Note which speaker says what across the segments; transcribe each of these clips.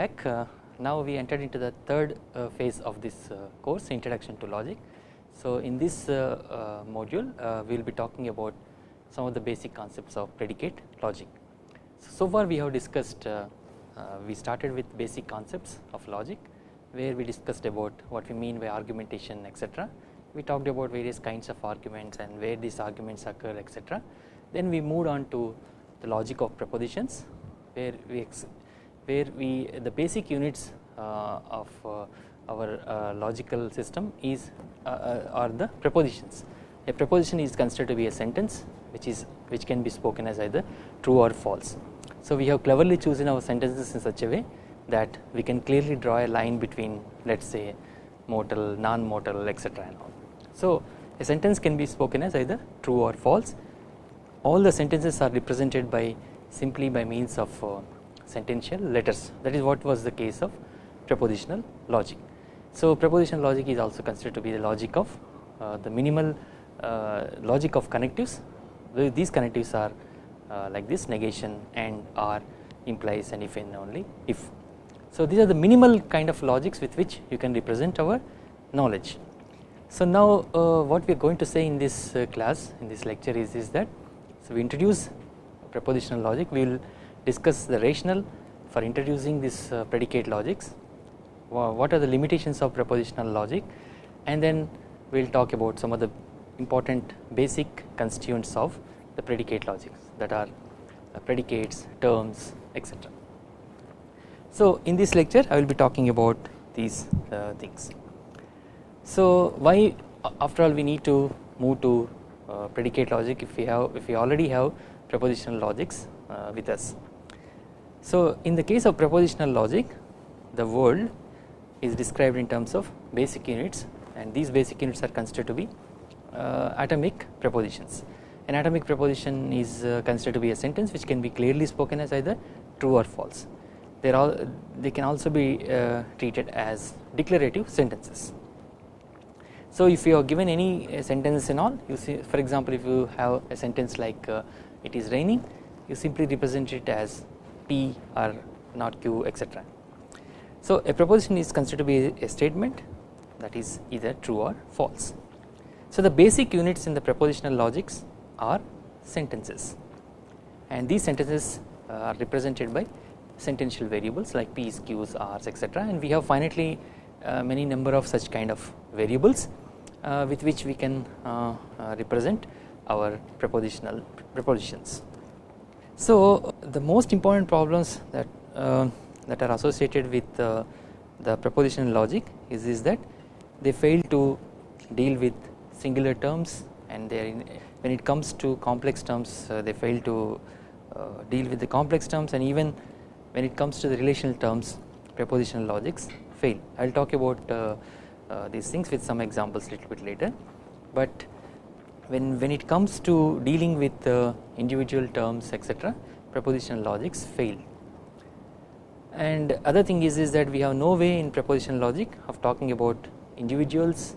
Speaker 1: back uh, now we entered into the third uh, phase of this uh, course introduction to logic. So in this module we will be talking about some of the basic concepts of predicate logic. So far we have discussed we started with basic concepts of logic where we discussed about what we mean by argumentation etc. We talked about various kinds of arguments and where these arguments occur etc. Then we moved on to the logic of propositions where we where we the basic units uh, of uh, our uh, logical system is are the propositions. A proposition is considered to be a sentence which is which can be spoken as either true or false. So we have cleverly chosen our sentences in such a way that we can clearly draw a line between let us say mortal, non-mortal etc. So a sentence can be spoken as either true or false. All the sentences are represented by simply by means of sentential letters that is what was the case of propositional logic. So propositional logic is also considered to be the logic of uh, the minimal uh, logic of connectives these connectives are uh, like this negation and or implies and if and only if. So these are the minimal kind of logics with which you can represent our knowledge. So now uh, what we are going to say in this uh, class in this lecture is, is that so we introduce propositional logic we will discuss the rationale for introducing this uh, predicate logics what are the limitations of propositional logic and then we will talk about some of the important basic constituents of the predicate logics that are uh, predicates, terms etc. So in this lecture I will be talking about these uh, things. So why after all we need to move to uh, predicate logic if we have if we already have propositional logics uh, with us. So in the case of propositional logic the world is described in terms of basic units and these basic units are considered to be uh, atomic propositions. An atomic proposition is uh, considered to be a sentence which can be clearly spoken as either true or false. They all they can also be uh, treated as declarative sentences. So if you are given any uh, sentence in all you see for example if you have a sentence like uh, it is raining you simply represent it as P or not Q etc. So a proposition is considered to be a statement that is either true or false. So the basic units in the propositional logics are sentences and these sentences uh, are represented by sentential variables like p's, q's, r's etc. and we have finitely uh, many number of such kind of variables uh, with which we can uh, uh, represent our propositional propositions. So the most important problems that uh, that are associated with the propositional logic is, is that they fail to deal with singular terms and they when it comes to complex terms uh, they fail to uh, deal with the complex terms and even when it comes to the relational terms propositional logics fail. I will talk about uh, uh, these things with some examples little bit later but when, when it comes to dealing with uh, individual terms etc propositional logics fail. And other thing is, is that we have no way in propositional logic of talking about individuals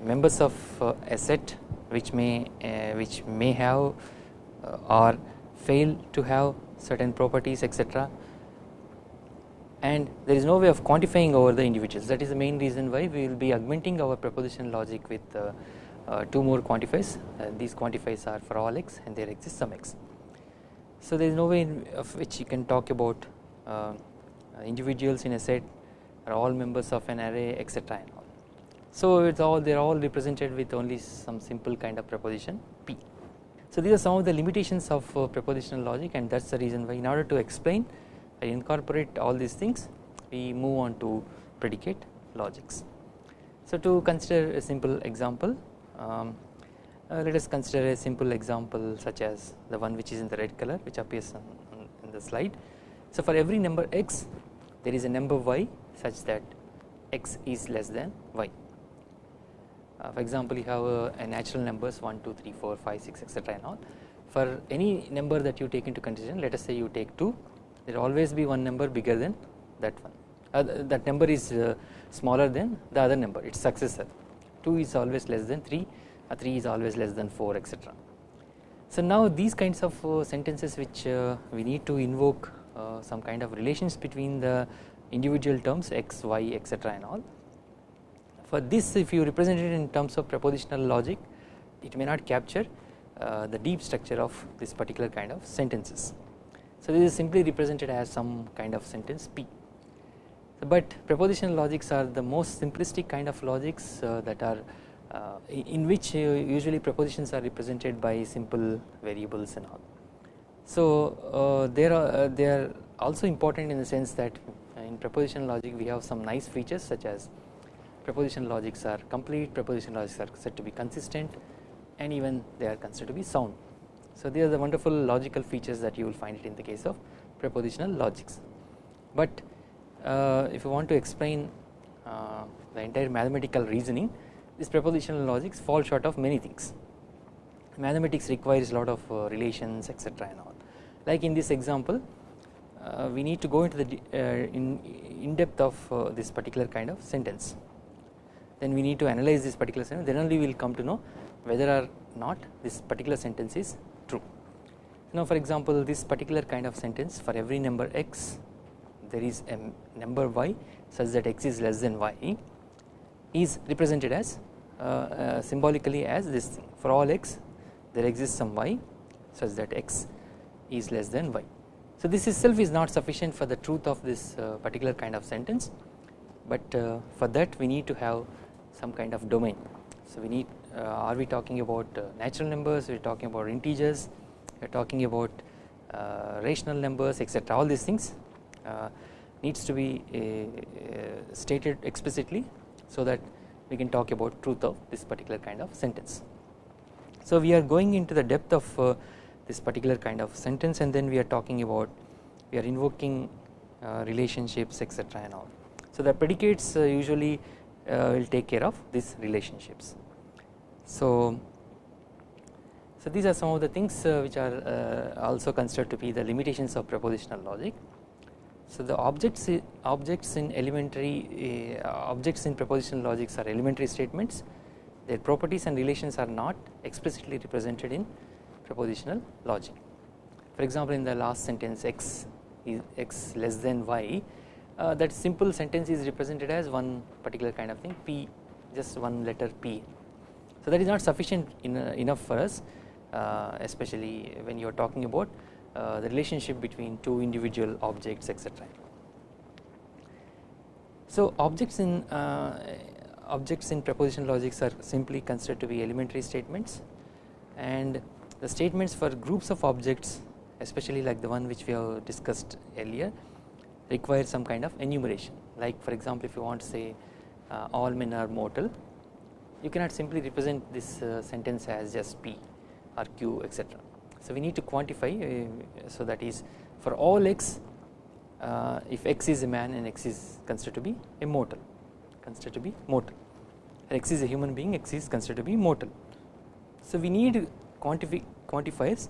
Speaker 1: members of uh, a set which may uh, which may have uh, or fail to have certain properties etc and there is no way of quantifying over the individuals. That is the main reason why we will be augmenting our proposition logic with uh, two more quantifiers uh, these quantifiers are for all x and there exists some x. So there is no way of which you can talk about uh, individuals in a set are all members of an array etc and all. So it's all they are all represented with only some simple kind of proposition p. So these are some of the limitations of uh, propositional logic and that is the reason why in order to explain I incorporate all these things we move on to predicate logics. So to consider a simple example um, uh, let us consider a simple example such as the one which is in the red color which appears on, on, in the slide so for every number x there is a number y such that x is less than y. Uh, for example you have uh, a natural numbers 1, 2, 3, 4, 5, 6 etc and all. For any number that you take into consideration let us say you take 2 there will always be one number bigger than that one uh, that number is uh, smaller than the other number its successor 2 is always less than 3 uh, 3 is always less than 4 etc. So now these kinds of uh, sentences which we need to invoke uh, some kind of relations between the individual terms x, y etc and all. For this if you represent it in terms of propositional logic it may not capture uh, the deep structure of this particular kind of sentences. So this is simply represented as some kind of sentence P but propositional logics are the most simplistic kind of logics uh, that are uh, in which uh, usually propositions are represented by simple variables and all. So uh, they are uh, they are also important in the sense that in propositional logic we have some nice features such as propositional logics are complete, propositional logics are said to be consistent and even they are considered to be sound. So these are the wonderful logical features that you will find it in the case of propositional logics. But if you want to explain uh, the entire mathematical reasoning this propositional logics fall short of many things. Mathematics requires a lot of uh, relations etc and all like in this example uh, we need to go into the uh, in, in depth of uh, this particular kind of sentence then we need to analyze this particular sentence then only we will come to know whether or not this particular sentence is true. Now for example this particular kind of sentence for every number x there is a number y such that x is less than y is represented as uh, uh, symbolically as this thing for all x there exists some y such that x is less than y. So this itself is not sufficient for the truth of this uh, particular kind of sentence but uh, for that we need to have some kind of domain. So we need uh, are we talking about uh, natural numbers we are talking about integers we are talking about rational numbers etc all these things needs to be uh, stated explicitly so that we can talk about truth of this particular kind of sentence. So we are going into the depth of uh, this particular kind of sentence and then we are talking about we are invoking relationships etc and all. So the predicates usually will take care of these relationships. So so these are some of the things uh, which are uh, also considered to be the limitations of propositional logic. So the objects objects in elementary uh, objects in propositional logics are elementary statements their properties and relations are not explicitly represented in propositional logic. For example in the last sentence x is x less than y uh, that simple sentence is represented as one particular kind of thing p just one letter p. So that is not sufficient in, uh, enough for us uh, especially when you are talking about the relationship between two individual objects etc. So objects in uh, objects in proposition logics are simply considered to be elementary statements. And the statements for groups of objects especially like the one which we have discussed earlier require some kind of enumeration. Like for example if you want to say uh, all men are mortal you cannot simply represent this uh, sentence as just p or q etc so we need to quantify uh, so that is for all x uh, if x is a man and x is considered to be immortal considered to be mortal x is a human being x is considered to be mortal. So we need quantify quantifiers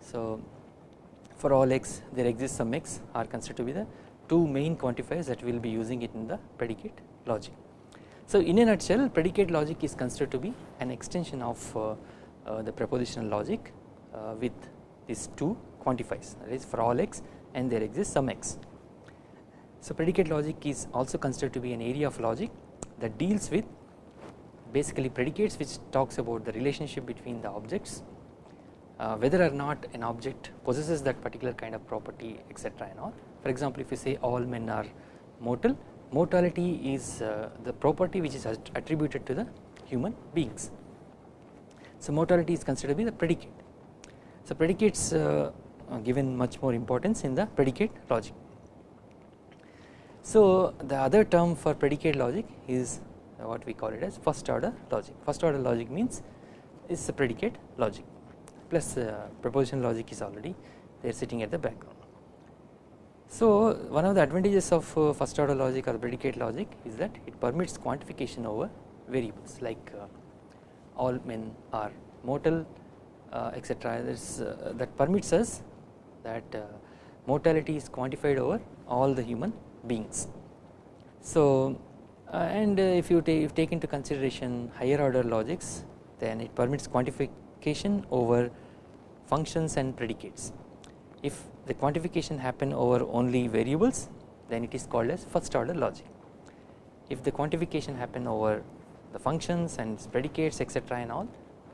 Speaker 1: so for all x there exists some x are considered to be the two main quantifiers that we will be using it in the predicate logic. So in a nutshell predicate logic is considered to be an extension of uh, uh, the propositional logic with these two quantifiers that is for all x and there exists some x. So predicate logic is also considered to be an area of logic that deals with basically predicates which talks about the relationship between the objects uh, whether or not an object possesses that particular kind of property etc and all. For example if you say all men are mortal mortality is uh, the property which is attributed to the human beings. So mortality is considered to be the predicate so predicates uh, are given much more importance in the predicate logic. So the other term for predicate logic is what we call it as first order logic. First order logic means is the predicate logic plus uh, proposition logic is already there sitting at the background. So one of the advantages of uh, first order logic or predicate logic is that it permits quantification over variables like uh, all men are mortal uh, etc uh, that permits us that uh, mortality is quantified over all the human beings. So and if you take, if take into consideration higher order logics then it permits quantification over functions and predicates. If the quantification happen over only variables then it is called as first order logic. If the quantification happen over the functions and predicates etc and all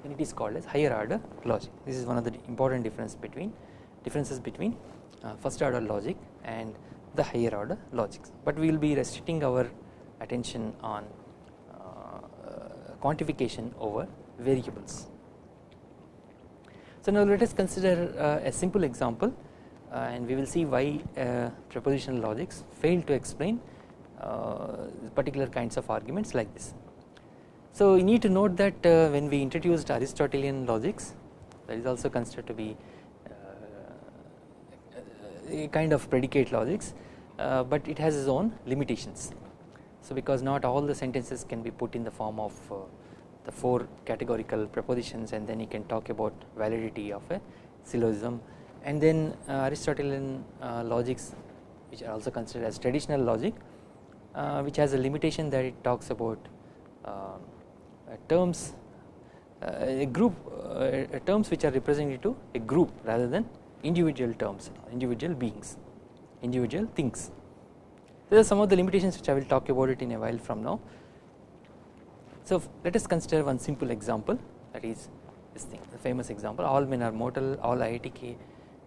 Speaker 1: then it is called as higher order logic. This is one of the important difference between differences between uh, first order logic and the higher order logics, but we will be restricting our attention on uh, quantification over variables. So now let us consider uh, a simple example uh, and we will see why uh, propositional logics fail to explain uh, particular kinds of arguments like this. So you need to note that when we introduced Aristotelian logics that is also considered to be a kind of predicate logics but it has its own limitations. So because not all the sentences can be put in the form of the four categorical propositions and then you can talk about validity of a syllogism and then uh, Aristotelian uh, logics which are also considered as traditional logic uh, which has a limitation that it talks about uh, terms uh, a group uh, terms which are represented to a group rather than individual terms individual beings individual things. These are some of the limitations which I will talk about it in a while from now. So let us consider one simple example that is this thing the famous example all men are mortal all IITK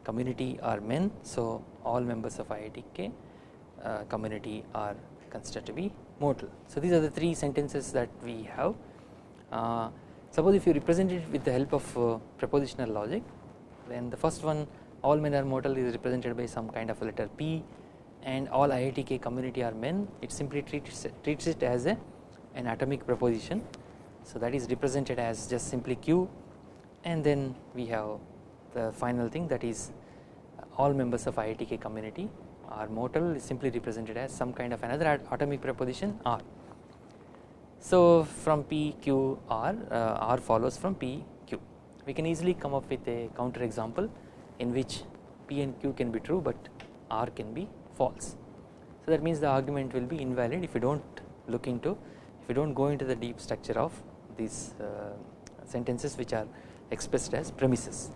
Speaker 1: community are men so all members of IITK uh, community are considered to be mortal. So these are the three sentences that we have uh, suppose if you represent it with the help of uh, propositional logic then the first one all men are mortal is represented by some kind of a letter P and all IITK community are men it simply treats, treats it as a an atomic proposition. So that is represented as just simply Q and then we have the final thing that is all members of IITK community are mortal is simply represented as some kind of another atomic proposition R. So from P Q R uh, R follows from P Q we can easily come up with a counter example in which P and Q can be true but R can be false. So that means the argument will be invalid if you do not look into if you do not go into the deep structure of these uh, sentences which are expressed as premises.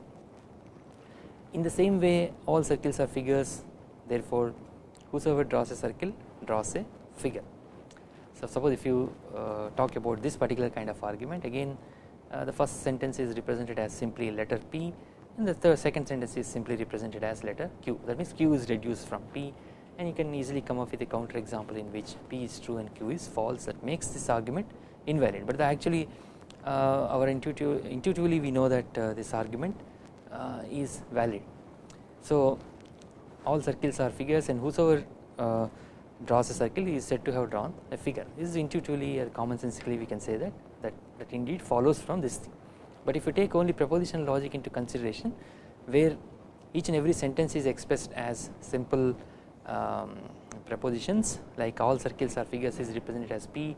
Speaker 1: In the same way all circles are figures therefore whosoever draws a circle draws a figure. So suppose if you uh, talk about this particular kind of argument again uh, the first sentence is represented as simply letter P and the third second sentence is simply represented as letter Q that means Q is reduced from P and you can easily come up with a counter example in which P is true and Q is false that makes this argument invalid but actually uh, our intuitive, intuitively we know that uh, this argument uh, is valid. So all circles are figures and whosoever uh, draws a circle he is said to have drawn a figure this is intuitively or commonsensically we can say that that, that indeed follows from this thing. But if you take only propositional logic into consideration where each and every sentence is expressed as simple um, prepositions like all circles are figures is represented as P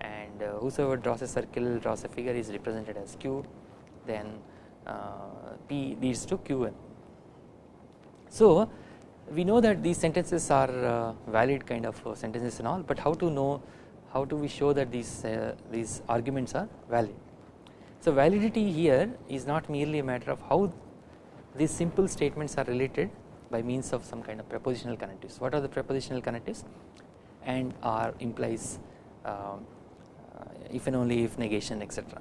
Speaker 1: and uh, whosoever draws a circle draws a figure is represented as Q then uh, P leads to Qn. So we know that these sentences are uh, valid kind of uh, sentences and all but how to know how do we show that these uh, these arguments are valid. So validity here is not merely a matter of how these simple statements are related by means of some kind of prepositional connectives. What are the prepositional connectives? And R implies um, uh, if and only if negation etc.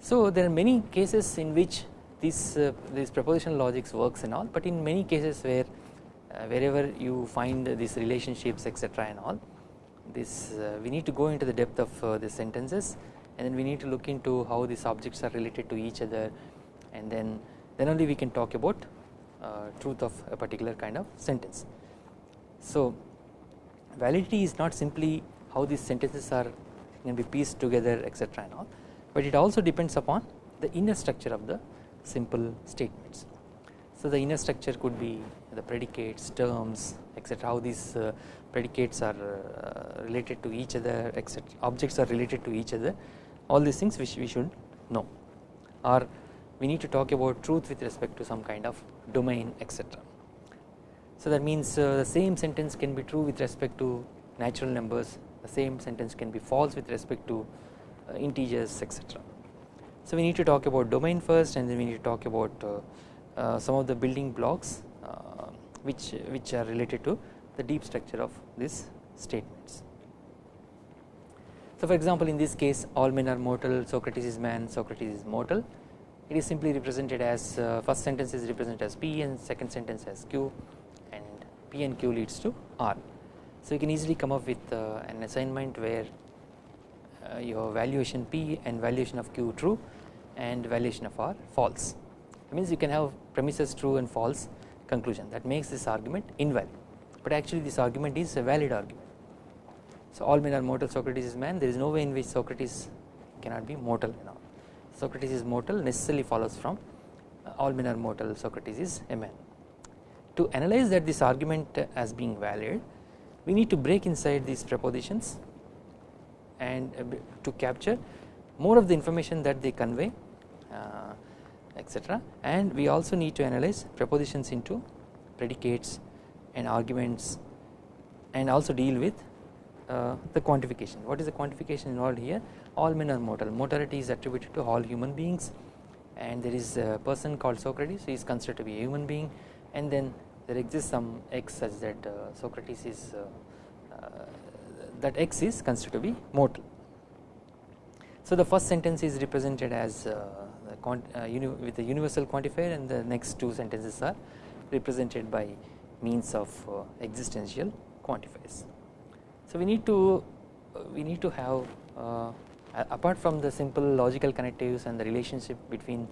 Speaker 1: So there are many cases in which this uh, this prepositional logics works and all but in many cases where wherever you find these relationships etc and all this uh, we need to go into the depth of uh, the sentences and then we need to look into how these objects are related to each other and then then only we can talk about uh, truth of a particular kind of sentence. So validity is not simply how these sentences are can be pieced together etc and all but it also depends upon the inner structure of the simple statements. So the inner structure could be the predicates, terms etc how these uh, predicates are uh, related to each other etc objects are related to each other all these things which we should know or we need to talk about truth with respect to some kind of domain etc. So that means uh, the same sentence can be true with respect to natural numbers the same sentence can be false with respect to uh, integers etc. So we need to talk about domain first and then we need to talk about uh, some of the building blocks uh, which which are related to the deep structure of these statements. So for example in this case all men are mortal Socrates is man Socrates is mortal it is simply represented as uh, first sentence is represented as P and second sentence as Q and P and Q leads to R. So you can easily come up with uh, an assignment where uh, your valuation P and valuation of Q true and valuation of R false. That means you can have premises true and false conclusion that makes this argument invalid but actually this argument is a valid argument. So all men are mortal Socrates is man there is no way in which Socrates cannot be mortal all. Socrates is mortal necessarily follows from uh, all men are mortal Socrates is a man. To analyze that this argument as being valid we need to break inside these prepositions and uh, to capture more of the information that they convey uh, etc and we also need to analyze prepositions into predicates and arguments and also deal with uh, the quantification. What is the quantification involved here? All men are mortal. Mortality is attributed to all human beings and there is a person called Socrates he is considered to be a human being and then there exists some x such that uh, Socrates is uh, uh, that x is considered to be mortal. So the first sentence is represented as uh, Uh, with a universal quantifier and the next two sentences are represented by means of uh, existential quantifiers. So we need to uh, we need to have uh, apart from the simple logical connectives and the relationship between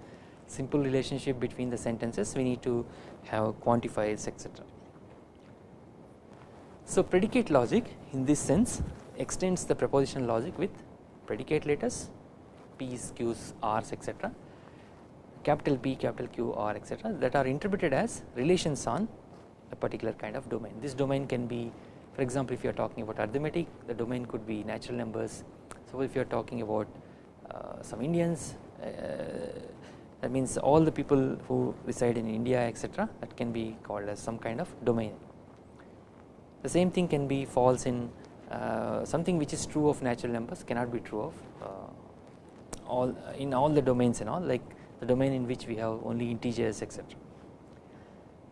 Speaker 1: simple relationship between the sentences we need to have quantifiers etc. So predicate logic in this sense extends the propositional logic with predicate letters P's, Q's, R's etc capital P, capital Q, R etc that are interpreted as relations on a particular kind of domain. This domain can be for example if you are talking about arithmetic the domain could be natural numbers so if you are talking about uh, some Indians uh, that means all the people who reside in India etc that can be called as some kind of domain. The same thing can be false in uh, something which is true of natural numbers cannot be true of uh, all in all the domains and all like the domain in which we have only integers etc.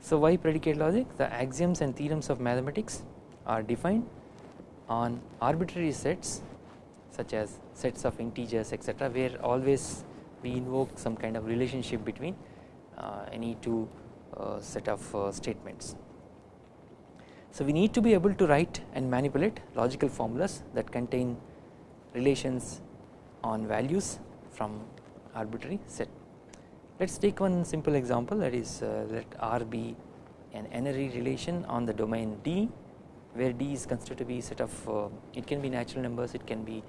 Speaker 1: So why predicate logic the axioms and theorems of mathematics are defined on arbitrary sets such as sets of integers etc where always we invoke some kind of relationship between uh, any two uh, set of uh, statements. So we need to be able to write and manipulate logical formulas that contain relations on values from arbitrary set. Let us take one simple example that is uh, let R be an n-ary relation on the domain D where D is considered to be set of uh, it can be natural numbers it can be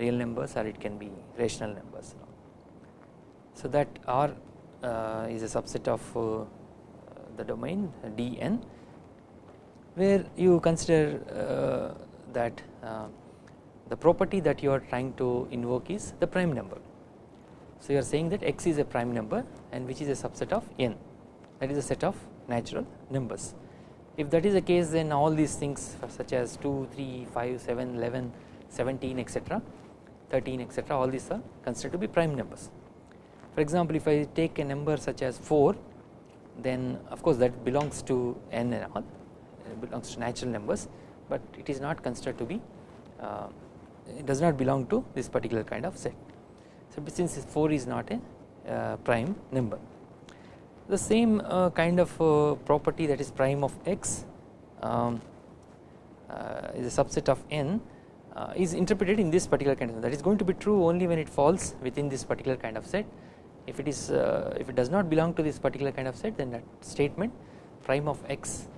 Speaker 1: real numbers or it can be rational numbers. So that R uh, is a subset of uh, the domain Dn where you consider uh, that uh, the property that you are trying to invoke is the prime number. So you are saying that x is a prime number and which is a subset of n that is a set of natural numbers if that is the case then all these things such as 2, 3, 5, 7, 11, 17 etc 13 etc all these are considered to be prime numbers. For example if I take a number such as 4 then of course that belongs to n and all belongs to natural numbers but it is not considered to be uh, it does not belong to this particular kind of set. So since 4 is not a uh, prime number. The same uh, kind of uh, property that is prime of x um, is a subset of n is interpreted in this particular kind of that is going to be true only when it falls within this particular kind of set. If it is if it does not belong to this particular kind of set then that statement prime of x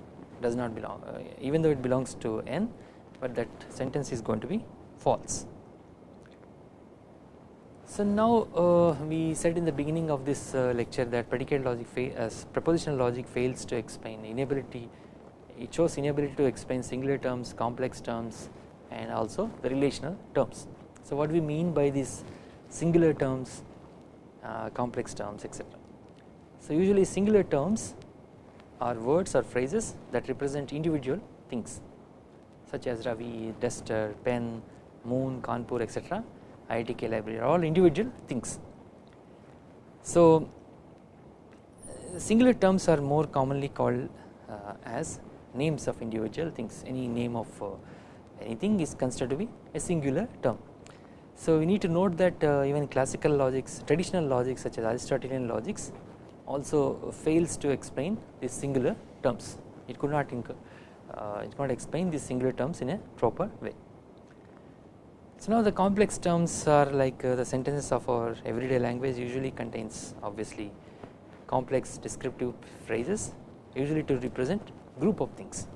Speaker 1: does not belong even though it belongs to n but that sentence is going to be false so now uh, we said in the beginning of this uh, lecture that predicate logic as propositional logic fails to explain inability it shows inability to explain singular terms complex terms and also the relational terms. So what we mean by these singular terms uh, complex terms etc. So usually singular terms are words or phrases that represent individual things such as Ravi, duster, pen, moon, Kanpur etc IITK library are all individual things. So singular terms are more commonly called uh, as names of individual things any name of uh, anything is considered to be a singular term. So we need to note that uh, even classical logics traditional logics such as Aristotelian logics also fails to explain these singular terms it could not uh, it could not explain these singular terms in a proper way. So now the complex terms are like uh, the sentences of our everyday language usually contains obviously complex descriptive phrases usually to represent group of things.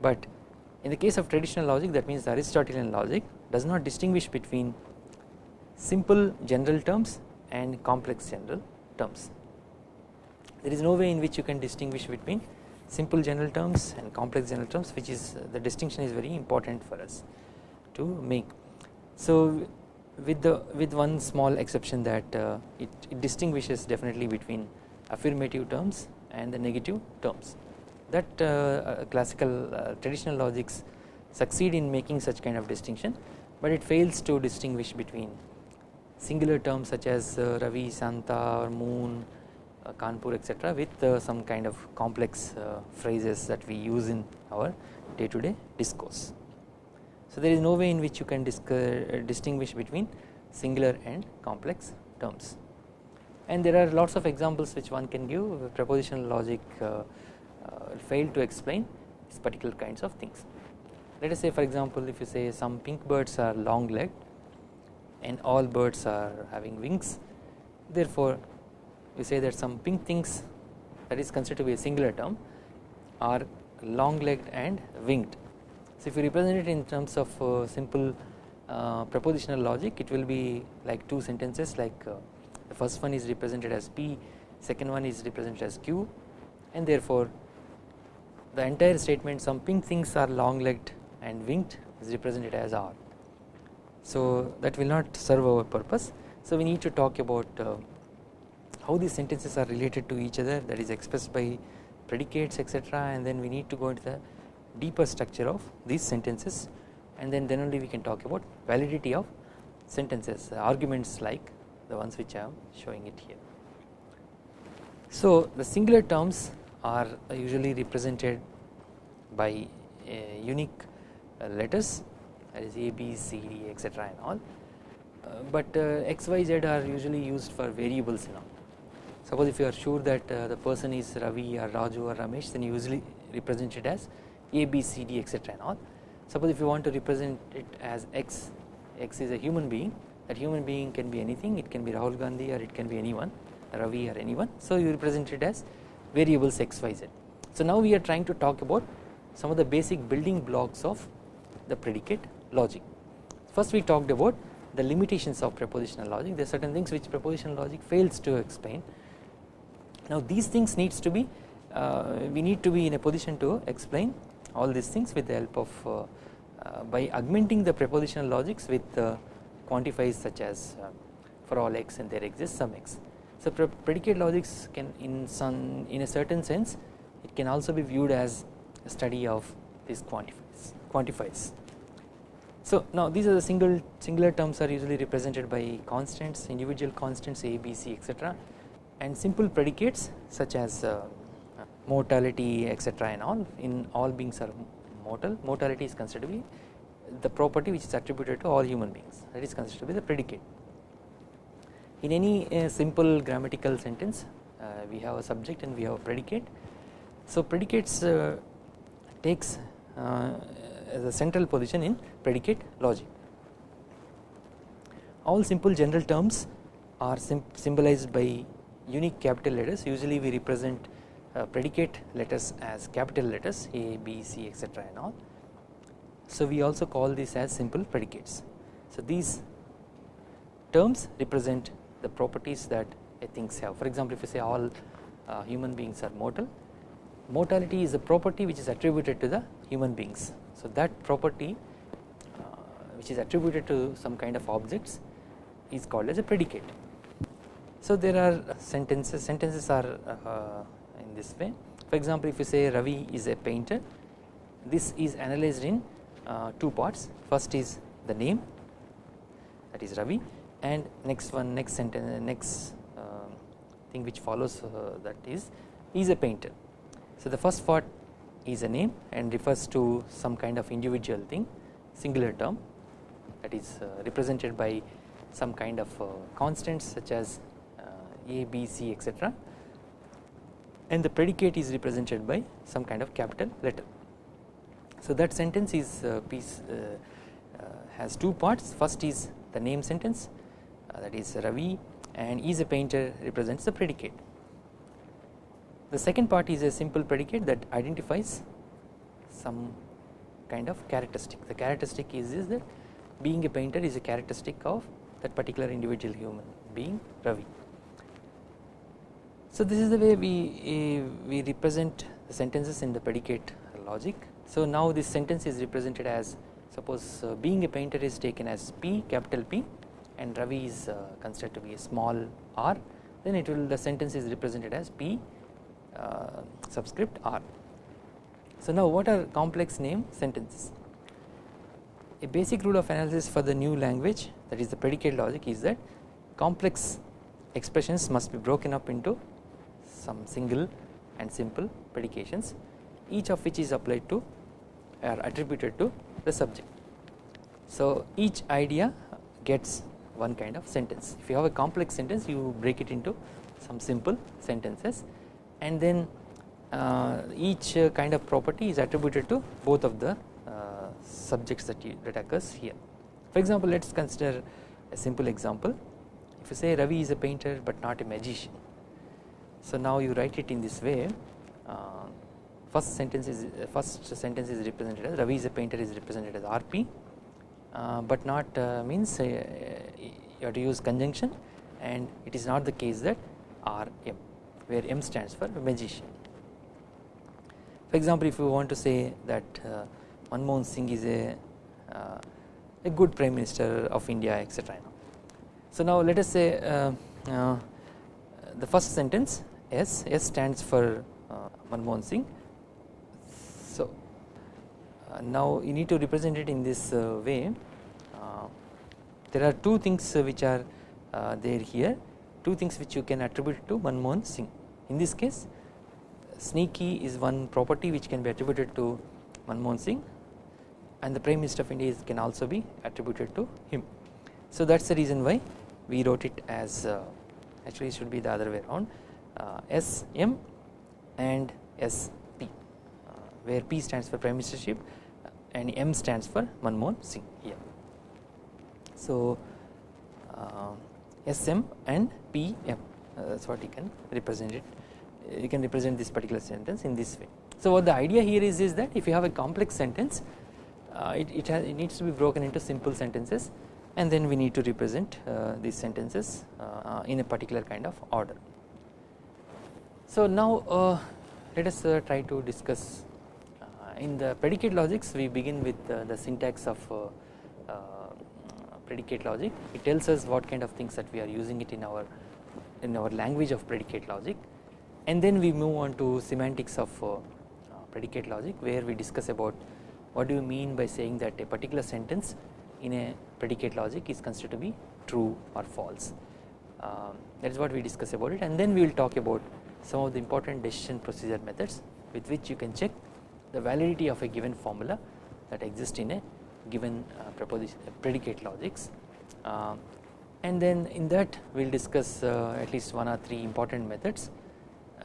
Speaker 1: But in the case of traditional logic that means the Aristotelian logic does not distinguish between simple general terms and complex general terms. There is no way in which you can distinguish between simple general terms and complex general terms which is uh, the distinction is very important for us to make. So with the with one small exception that uh, it, it, distinguishes definitely between affirmative terms and the negative terms that uh, uh classical uh, traditional logics succeed in making such kind of distinction but it fails to distinguish between singular terms such as uh, Ravi, Santa or Moon, Kanpur etc with some kind of complex phrases that we use in our day to day discourse. So there is no way in which you can uh, distinguish between singular and complex terms and there are lots of examples which one can give propositional logic uh, uh, fail to explain these particular kinds of things. Let us say for example if you say some pink birds are long legged and all birds are having wings therefore we say that some pink things that is considered to be a singular term are long legged and winged so if you represent it in terms of uh, simple uh, propositional logic it will be like two sentences like uh, the first one is represented as P second one is represented as Q and therefore the entire statement some pink things are long legged and winged is represented as R. So that will not serve our purpose so we need to talk about uh, how these sentences are related to each other that is expressed by predicates etc and then we need to go into the deeper structure of these sentences and then then only we can talk about validity of sentences arguments like the ones which I am showing it here. So the singular terms are usually represented by uh, unique uh, letters that is A, B, C, D etc and all uh, but X, Y, Z are usually used for variables all. Suppose if you are sure that the person is Ravi or Raju or Ramesh then you usually represent it as a, B, C, D etc and all. Suppose if you want to represent it as X, X is a human being that human being can be anything it can be Rahul Gandhi or it can be anyone Ravi or anyone. So you represent it as variables X, Y, Z. So now we are trying to talk about some of the basic building blocks of the predicate logic. First we talked about the limitations of propositional logic there are certain things which propositional logic fails to explain. Now these things needs to be uh, we need to be in a position to explain all these things with the help of uh, uh, by augmenting the propositional logics with quantifiers such as for all x and there exists some x. So predicate logics can in some in a certain sense it can also be viewed as a study of these quantifiers quantifiers. So now these are the single singular terms are usually represented by constants individual constants a b c etc and simple predicates such as uh, mortality etc and all in all beings are mortal mortality is considered to be the property which is attributed to all human beings that is considered to be the predicate. In any uh, simple grammatical sentence uh, we have a subject and we have a predicate. So predicates uh, takes uh, a central position in predicate logic. All simple general terms are symbolized by unique capital letters usually we represent uh, predicate letters as capital letters A, B, C etc and all. So we also call this as simple predicates. So these terms represent the properties that a things have for example if you say all uh, human beings are mortal mortality is a property which is attributed to the human beings. So that property uh, which is attributed to some kind of objects is called as a predicate. So there are sentences sentences are uh, this way. For example if you say Ravi is a painter this is analyzed in uh, two parts. First is the name that is Ravi and next one next sentence next uh, thing which follows uh, that is is a painter. So the first part is a name and refers to some kind of individual thing singular term that is uh, represented by some kind of uh, constants such as uh, a, b, c etc and the predicate is represented by some kind of capital letter. So that sentence is uh, piece uh, uh, has two parts first is the name sentence that is Ravi and is a painter represents the predicate. The second part is a simple predicate that identifies some kind of characteristic. The characteristic is, is that being a painter is a characteristic of that particular individual human being Ravi. So this is the way we, uh, we represent the sentences in the predicate logic. So now this sentence is represented as suppose uh, being a painter is taken as P capital P and Ravi is uh, considered to be a small r then it will the sentence is represented as P uh, subscript r. So now what are complex name sentences? A basic rule of analysis for the new language that is the predicate logic is that complex expressions must be broken up into some single and simple predications each of which is applied to or attributed to the subject. So each idea gets one kind of sentence. If you have a complex sentence you break it into some simple sentences and then uh, each uh, kind of property is attributed to both of the uh, subjects that, you, that occurs here. For example let us consider a simple example if you say Ravi is a painter but not a magician. So now you write it in this way uh, first sentence is first sentence is represented as Ravi is a painter is represented as RP uh, but not uh, means uh, you have to use conjunction and it is not the case that RM where M stands for magician. For example if you want to say that Manmohan Singh is a a good prime minister of India etc. So now let us say uh, uh, the first sentence S, S stands for uh, Manmohan Singh. So uh, now you need to represent it in this uh, way uh, there are two things which are there here two things which you can attribute to Manmohan Singh in this case sneaky is one property which can be attributed to Manmohan Singh and the Prime Minister of India can also be attributed to him. So that is the reason why we wrote it as uh, actually it should be the other way around uh, SM and SP uh, where P stands for Prime Ministership and M stands for Manmohan Singh here. So uh, SM and PM uh, that is what you can represent it you can represent this particular sentence in this way. So what the idea here is, is that if you have a complex sentence uh, it, it, has, it needs to be broken into simple sentences and then we need to represent uh, these sentences uh, in a particular kind of order. So now uh, let us uh, try to discuss in the predicate logics we begin with uh, the syntax of uh, uh, predicate logic. It tells us what kind of things that we are using it in our in our language of predicate logic. And then we move on to semantics of predicate logic where we discuss about what do you mean by saying that a particular sentence in a predicate logic is considered to be true or false. Um, that is what we discuss about it. And then we will talk about some of the important decision procedure methods with which you can check the validity of a given formula that exists in a given uh, predicate logics. Uh, and then in that we will discuss uh, at least one or three important methods.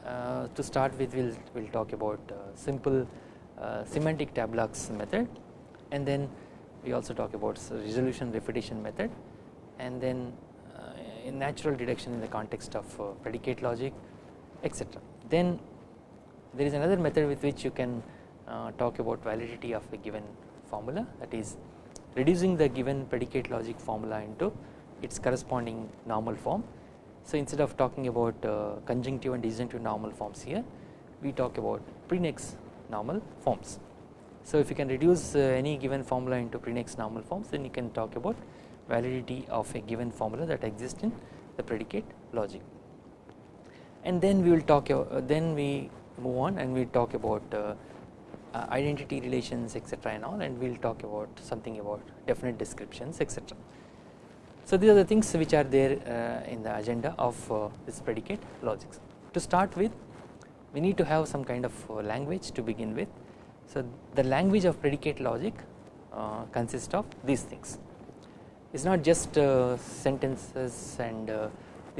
Speaker 1: Uh, to start with we will we'll talk about uh, simple uh, semantic tableaux method. And then we also talk about resolution refutation method. And then in natural deduction in the context of predicate logic etc. Then there is another method with which you can uh, talk about validity of a given formula that is reducing the given predicate logic formula into its corresponding normal form. So instead of talking about uh, conjunctive and disjunctive normal forms here we talk about prenex normal forms. So if you can reduce uh, any given formula into prenex normal forms then you can talk about validity of a given formula that exists in the predicate logic and then we will talk uh, then we move on and we talk about uh, uh, identity relations etc and all and we will talk about something about definite descriptions etc. So these are the things which are there uh, in the agenda of uh, this predicate logics. To start with we need to have some kind of language to begin with. So the language of predicate logic consists of these things. It is not just sentences and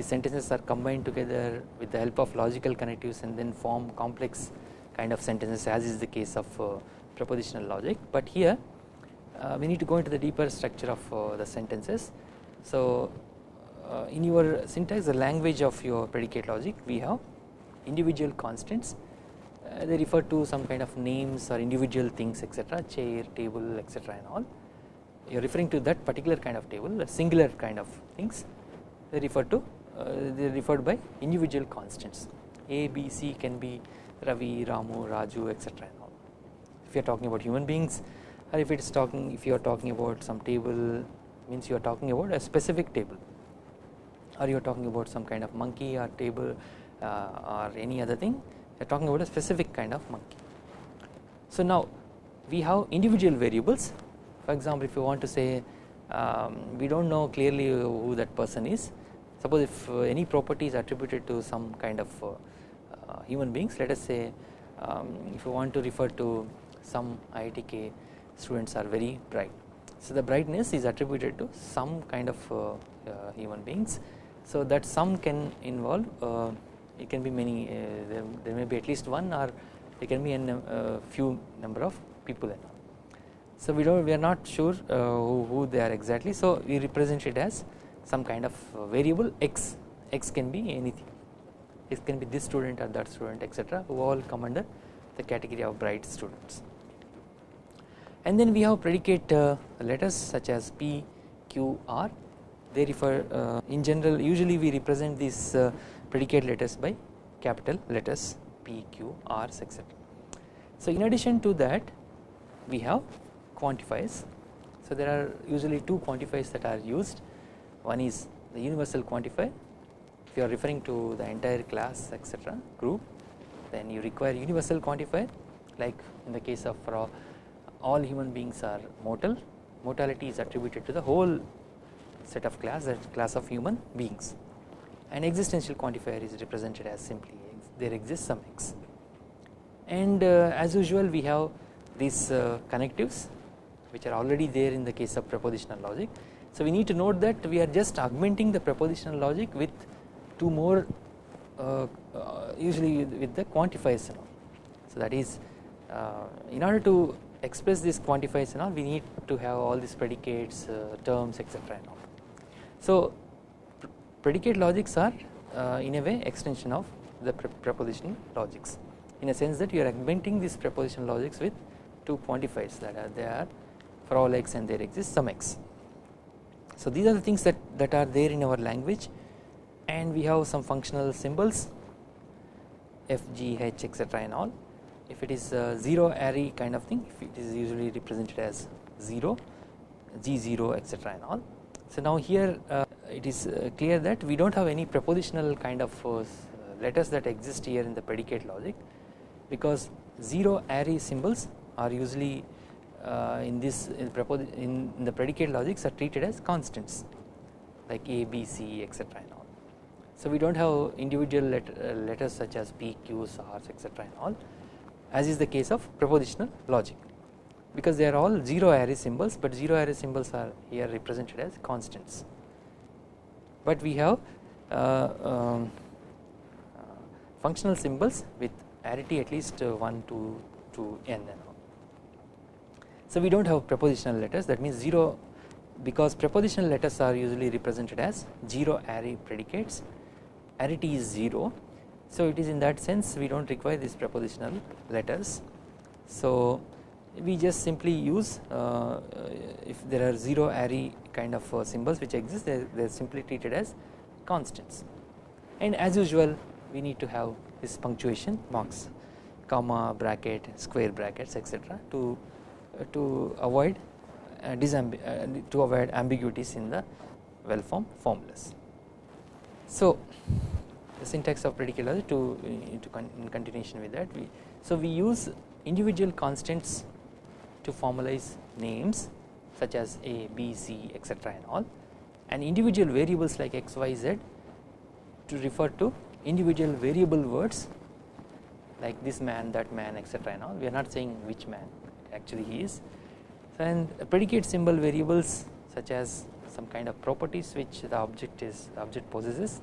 Speaker 1: uh, the sentences are combined together with the help of logical connectives and then form complex kind of sentences as is the case of uh, propositional logic, but here uh, we need to go into the deeper structure of the sentences. So in your syntax the language of your predicate logic we have individual constants. Uh, they refer to some kind of names or individual things etc chair table etc and all. You are referring to that particular kind of table a singular kind of things. They refer to uh, they are referred by individual constants. A b c can be ravi ramu raju etc and all. If you are talking about human beings or if it is talking if you are talking about some table means you are talking about a specific table. Or you are talking about some kind of monkey or table uh, or any other thing you are talking about a specific kind of monkey. So now we have individual variables. For example if you want to say um, we do not know clearly who that person is suppose if uh, any property is attributed to some kind of uh, uh, human beings let us say um, if you want to refer to some IITK students are very bright. So the brightness is attributed to some kind of human beings. So that some can involve it can be many there, there, may be at least one or there can be a few number of people and all. So we don't we are not sure uh, who, who, they are exactly. So we represent it as some kind of variable x x can be anything it can be this student or that student etc who all come under the category of bright students and then we have predicate uh, letters such as p q r they refer uh, in general usually we represent these uh, predicate letters by capital letters P, Q, R's etc. So in addition to that we have quantifiers. So there are usually two quantifiers that are used one is the universal quantifier. If you are referring to the entire class etc group then you require universal quantifier. Like in the case of for all, all human beings are mortal. Mortality is attributed to the whole set of class that class of human beings. An existential quantifier is represented as simply there exists some x and uh, as usual we have these uh, connectives which are already there in the case of propositional logic. So we need to note that we are just augmenting the propositional logic with two more uh, uh usually with the quantifiers and all. So that is uh, in order to express these quantifiers and all we need to have all these predicates uh, terms etc and all. So predicate logics are uh, in a way extension of the propositional logics in a sense that you are augmenting these propositional logics with two quantifiers that are there for all x and there exists some x. So these are the things that, that are there in our language and we have some functional symbols f, g, h etc and all if it is a 0 array kind of thing if it is usually represented as 0 g0 etc and all. So now here uh, it is uh, clear that we do not have any propositional kind of uh, letters that exist here in the predicate logic because 0-ary symbols are usually in this in, in, the predicate logics are treated as constants like a b c etc and all so we do not have individual letter, letters such as p q's etc and all as is the case of propositional logic because they are all 0-ary symbols but 0-ary symbols are here represented as constants but we have uh, um, uh, functional symbols with arity at least uh, 1 to, to n. So we do not have propositional letters. That means 0 because propositional letters are usually represented as 0-ary predicates. Arity is 0 so it is in that sense we do not require these propositional letters. So we just simply use uh, if there are 0-ary kind of uh, symbols which exist they, they are simply treated as constants. And as usual we need to have this punctuation marks comma bracket square brackets etc to to avoid uh, uh, to avoid ambiguities in the well formed formulas. So the syntax of predicate to, to con in continuation with that we so we use individual constants to formalize names such as a, b, c etc and all and individual variables like x, y, z to refer to individual variable words like this man that man etc and all we are not saying which man actually he is so and predicate symbol variables such as some kind of properties which the object is the object possesses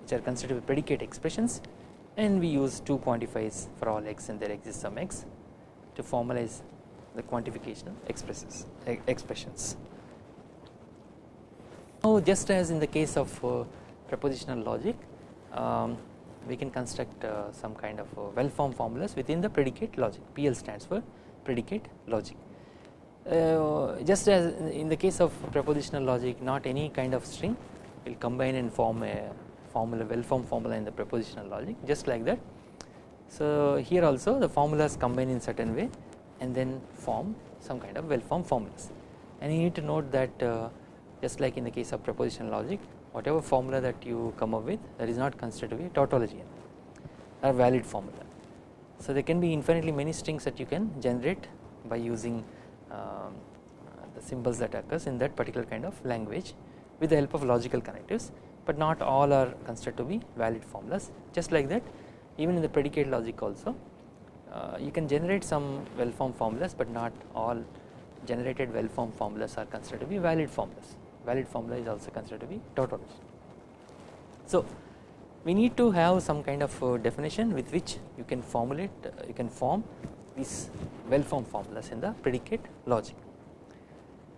Speaker 1: which are considered predicate expressions and we use two quantifiers for all x and there exists some x to formalize the quantification expresses expressions. Now just as in the case of uh, propositional logic um, we can construct uh, some kind of uh, well formed formulas within the predicate logic PL stands for predicate logic. Uh, just as in the case of propositional logic not any kind of string will combine and form a formula well formed formula in the propositional logic just like that. So here also the formulas combine in certain way and then form some kind of well formed formulas and you need to note that uh, just like in the case of propositional logic whatever formula that you come up with that is not considered to be a tautology. Or valid formula. So there can be infinitely many strings that you can generate by using um, the symbols that occurs in that particular kind of language with the help of logical connectives but not all are considered to be valid formulas. Just like that even in the predicate logic also uh, you can generate some well formed formulas but not all generated well formed formulas are considered to be valid formulas valid formula is also considered to be tautology. So we need to have some kind of uh, definition with which you can formulate uh, you can form these well formed formulas in the predicate logic.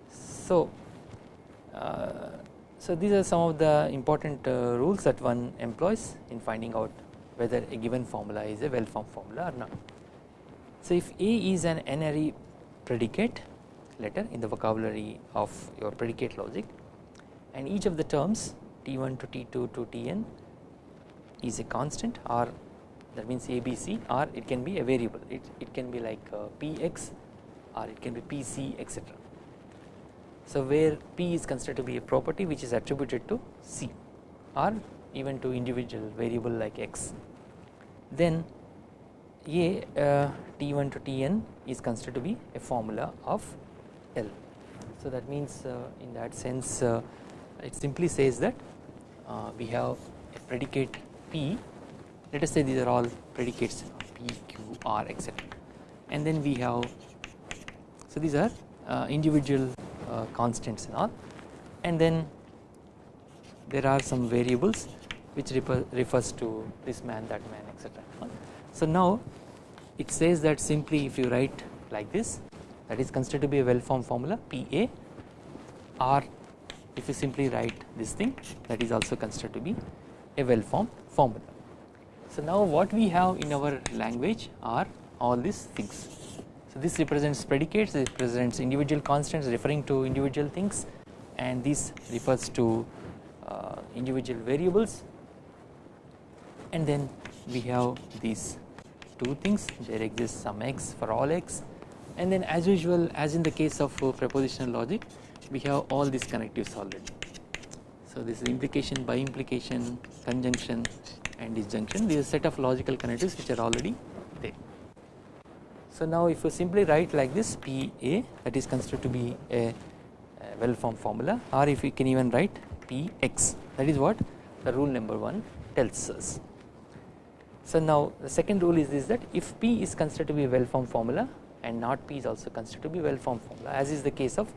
Speaker 1: So uh, so these are some of the important uh, rules that one employs in finding out whether a given formula is a well formed formula or not. So if A is an n-ary predicate letter in the vocabulary of your predicate logic. And each of the terms t1 to t2 to tn is a constant or that means abc or it can be a variable. It, it can be like uh, px or it can be pc etc. So where p is considered to be a property which is attributed to c or even to individual variable like x. Then a uh, t1 to tn is considered to be a formula of L. So that means uh, in that sense uh, it simply says that uh, we have a predicate P let us say these are all predicates P, Q, R etc and then we have so these are uh, individual uh, constants and all and then there are some variables which refer, refers to this man that man etc. So now it says that simply if you write like this that is considered to be a well formed formula PA or if you simply write this thing that is also considered to be a well formed formula. So now what we have in our language are all these things. So this represents predicates, this represents individual constants referring to individual things and this refers to uh, individual variables and then we have these two things there exists some x for all x and then as usual as in the case of uh, propositional logic we have all these connectives already. So this is implication bi-implication conjunction and disjunction these are set of logical connectives which are already there. So now if you simply write like this PA that is considered to be a, a well formed formula or if we can even write PX that is what the rule number 1 tells us. So now the second rule is this that if P is considered to be a well formed formula and not P is also considered to be well formed formula as is the case of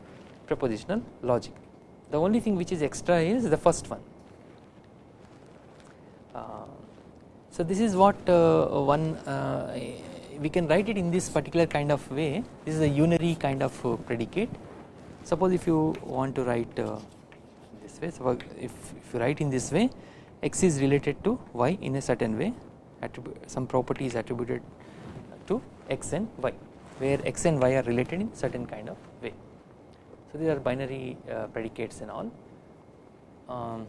Speaker 1: propositional logic. The only thing which is extra is the first one. Uh, so this is what uh, one uh, we can write it in this particular kind of way this is a unary kind of uh, predicate suppose if you want to write uh, this way so if, if you write in this way x is related to y in a certain way some property is attributed to x and y where x and y are related in certain kind of way. So these are binary uh, predicates and all. Um,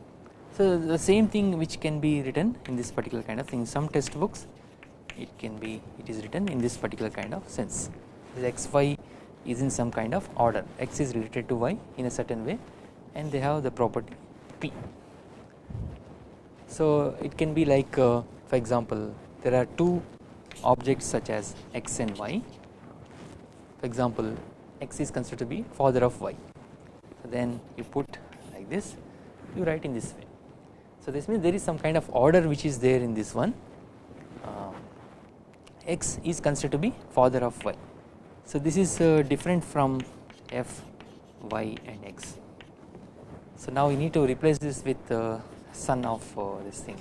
Speaker 1: so the same thing which can be written in this particular kind of thing some textbooks it can be it is written in this particular kind of sense this x y is in some kind of order x is related to y in a certain way and they have the property p. So it can be like uh, for example there are two objects such as x and y for example x is considered to be father of y so then you put like this you write in this way so this means there is some kind of order which is there in this one uh, x is considered to be father of y. So this is uh, different from f y and x. So now we need to replace this with uh, son of this thing.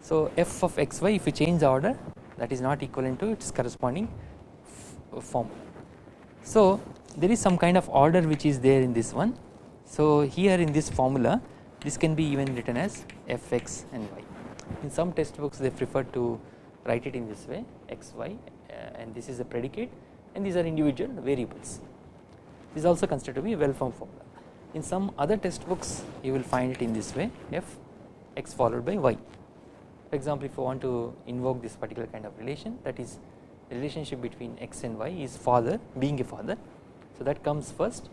Speaker 1: So f of xy if you change the order that is not equivalent to its corresponding form. So there is some kind of order which is there in this one. So here in this formula this can be even written as fx and y. In some textbooks they prefer to write it in this way xy uh, and this is a predicate and these are individual variables. This is also considered to be a well formed formula. In some other textbooks you will find it in this way f x followed by y. For example if you want to invoke this particular kind of relation that is relationship between x and y is father being a father. So that comes first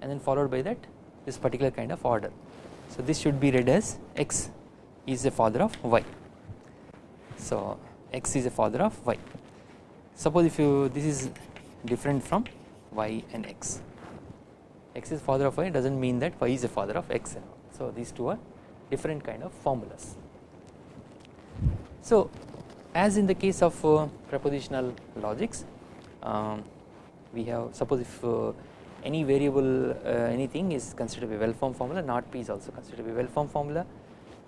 Speaker 1: and then followed by that this particular kind of order. So this should be read as x is a father of y. So x is a father of y. Suppose if you this is different from y and x. x is father of y does not mean that y is a father of x. So these two are different kind of formulas. So as in the case of uh, propositional logics um, we have suppose if uh, any variable uh, anything is considered to be well formed formula not p is also considered to be well formed formula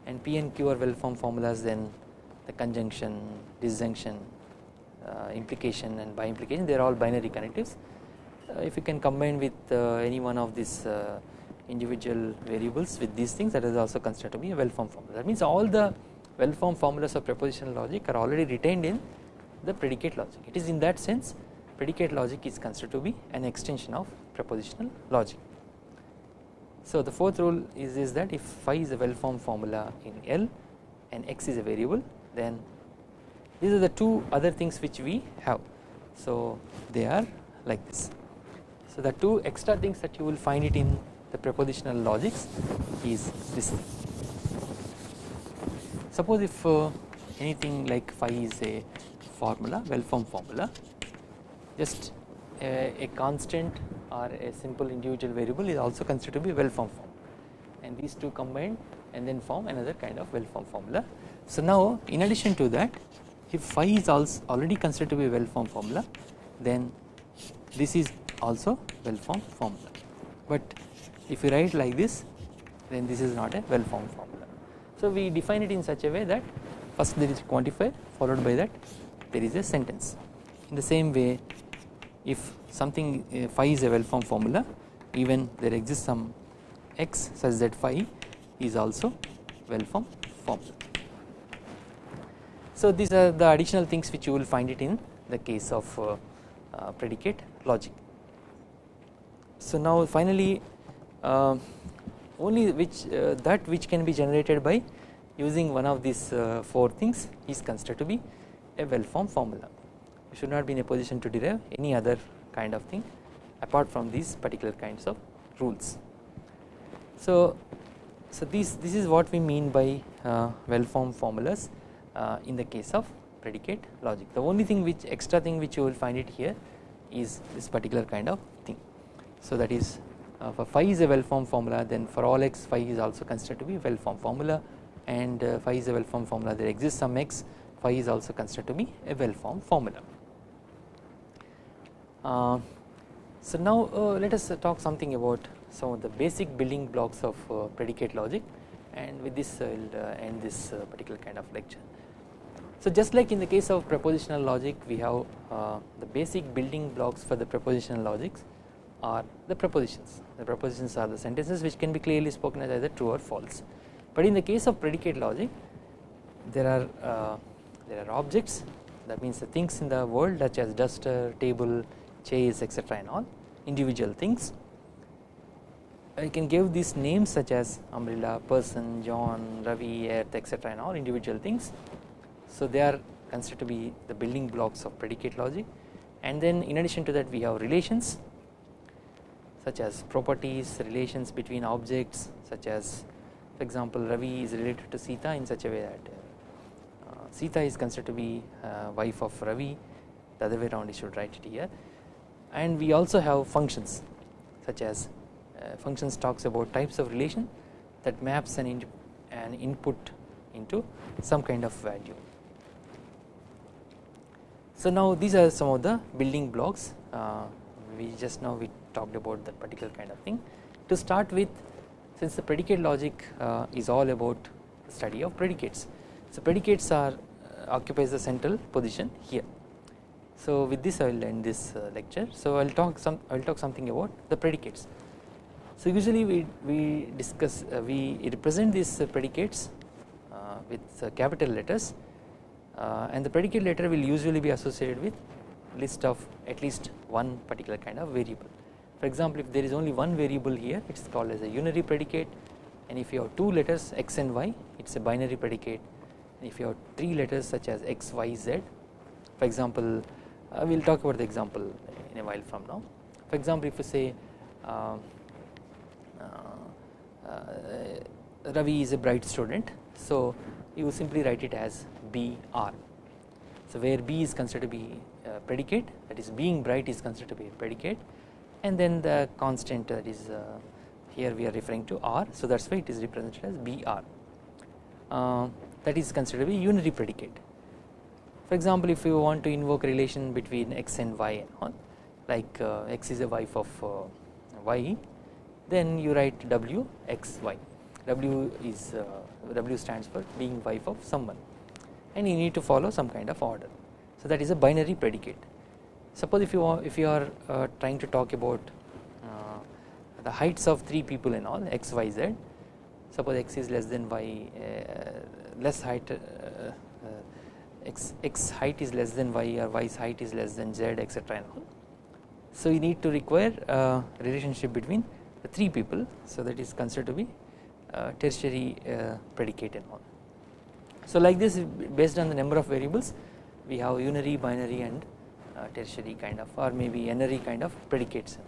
Speaker 1: and p and q are well formed formulas then the conjunction disjunction uh, implication and bi-implication they are all binary connectives. Uh, if you can combine with uh, any one of these individual variables with these things that is also considered to be a well formed formula. That means all the well formed formulas of propositional logic are already retained in the predicate logic it is in that sense predicate logic is considered to be an extension of propositional logic. So the fourth rule is, is that if phi is a well formed formula in L and x is a variable then these are the two other things which we have. So they are like this. So the two extra things that you will find it in the propositional logics is this Suppose if uh, anything like phi is a formula well formed formula just a, a, constant or a simple individual variable is also considered to be well formed form and these two combined and then form another kind of well formed formula. So now in addition to that if phi is also already considered to be well formed formula then this is also well formed formula but if you write like this then this is not a well formed formula. So we define it in such a way that first there is quantifier followed by that there is a sentence. In the same way if something phi is a well formed formula even there exists some x such that phi is also well formed formula. So these are the additional things which you will find it in the case of uh, uh, predicate logic. So now finally uh, only which uh, that which can be generated by using one of these uh, four things is considered to be a well formed formula. We should not be in a position to derive any other kind of thing apart from these particular kinds of rules. So, so this this is what we mean by uh, well formed formulas uh, in the case of predicate logic. The only thing which extra thing which you will find it here is this particular kind of thing. So that is uh, for phi is a well formed formula then for all x phi is also considered to be a well formed formula and uh, phi is a well formed formula there exists some x phi is also considered to be a well formed formula. Uh, so now uh, let us talk something about some of the basic building blocks of uh, predicate logic and with this I will uh, end this particular kind of lecture. So just like in the case of propositional logic we have the basic building blocks for the propositional logics are the propositions. The propositions are the sentences which can be clearly spoken as either true or false. But in the case of predicate logic there are uh, there are objects that means the things in the world such as duster, table, chairs etc and all individual things. I can give these names such as umbrella, person, John, Ravi, earth etc and all individual things. So they are considered to be the building blocks of predicate logic and then in addition to that we have relations such as properties relations between objects such as for example Ravi is related to Sita in such a way that uh, Sita is considered to be uh, wife of Ravi. The other way around you should write it here. And we also have functions such as uh, functions talks about types of relation that maps an, in an input into some kind of value. So now these are some of the building blocks. Uh, we just now we talked about that particular kind of thing. To start with since the predicate logic uh, is all about study of predicates. So predicates are uh, occupies the central position here. So with this I will end this uh, lecture. So I will talk some I will talk something about the predicates. So usually we, we discuss uh, we represent these uh, predicates uh, with capital letters and the predicate letter will usually be associated with list of at least one particular kind of variable. For example, if there is only one variable here it is called as a unary predicate and if you have two letters x and y it is a binary predicate and if you have three letters such as x, y, z for example uh, we will talk about the example in a while from now. For example, if you say uh, uh, uh, Ravi is a bright student so you simply write it as BR. So where B is considered to be a predicate that is being bright is considered to be a predicate and then the constant that is uh, here we are referring to R so that is why it is represented as BR uh, that is considered be unary predicate. For example if you want to invoke relation between x and y and all like uh, x is a wife of uh, y then you write W x y W is uh, W stands for being wife of someone and you need to follow some kind of order. So that is a binary predicate. Suppose if you are if you are uh, trying to talk about uh, the heights of three people and all x y z suppose x is less than y uh, less height uh, uh, x x height is less than y or y's height is less than z etc and all. So you need to require a relationship between the three people so that is considered to be tertiary predicate and all. So like this based on the number of variables we have unary binary and uh, tertiary kind of or maybe n-ary kind of predicates.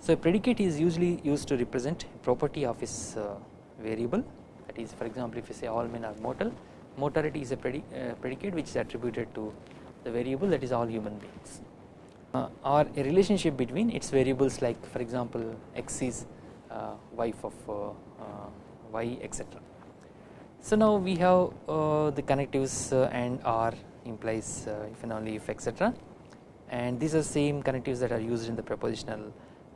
Speaker 1: So a predicate is usually used to represent property of its uh, variable that is for example if you say all men are mortal mortality is a uh, predicate which is attributed to the variable that is all human beings uh, or a relationship between its variables like for example x is uh, wife of uh, y etc. So now we have the connectives and r implies uh, if and only if etc and these are same connectives that are used in the propositional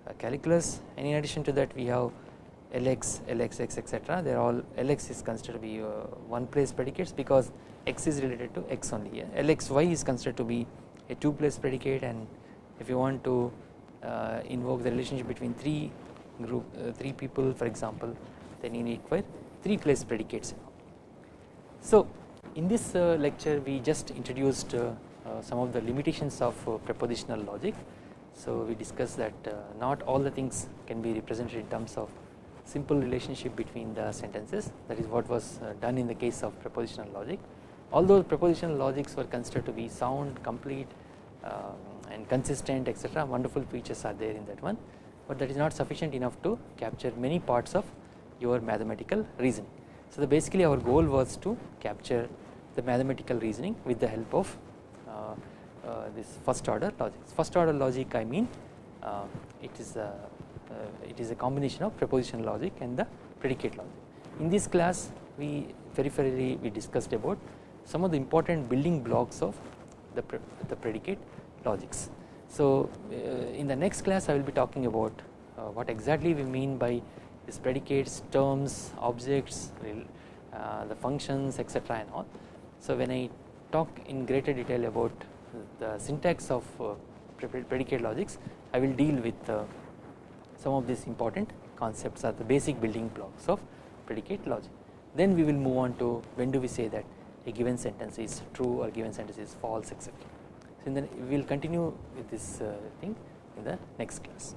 Speaker 1: uh, calculus. And in addition to that we have Lx, Lxx etc they are all Lx is considered to be uh, one place predicates because x is related to x only. Lxy is considered to be a two place predicate. And if you want to uh, invoke the relationship between three group uh, three people for example then you need require three place predicates. So in this uh, lecture we just introduced uh, uh, some of the limitations of propositional logic. So we discussed that not all the things can be represented in terms of simple relationship between the sentences that is what was done in the case of propositional logic. Although propositional logics were considered to be sound, complete um, and consistent etc wonderful features are there in that one but that is not sufficient enough to capture many parts of your mathematical reasoning. So basically our goal was to capture the mathematical reasoning with the help of uh, uh, this first order logic. First order logic I mean uh, it is a it is a combination of proposition logic and the predicate logic. In this class we peripherally we discussed about some of the important building blocks of the, pre the predicate logics. So in the next class I will be talking about what exactly we mean by these predicates, terms, objects, uh, the functions etc and all. So when I talk in greater detail about the syntax of uh, predicate logics I will deal with uh, some of these important concepts are the basic building blocks of predicate logic. Then we will move on to when do we say that a given sentence is true or given sentence is false etc. So then we will continue with this uh, thing in the next class.